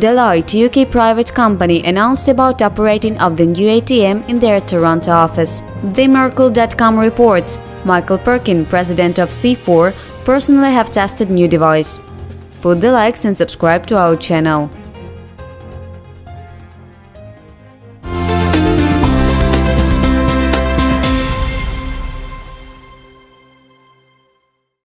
Deloitte, UK private company, announced about operating of the new ATM in their Toronto office. The TheMerkle.com reports Michael Perklin, president of C4, personally have tested new device. Put the likes and subscribe to our channel.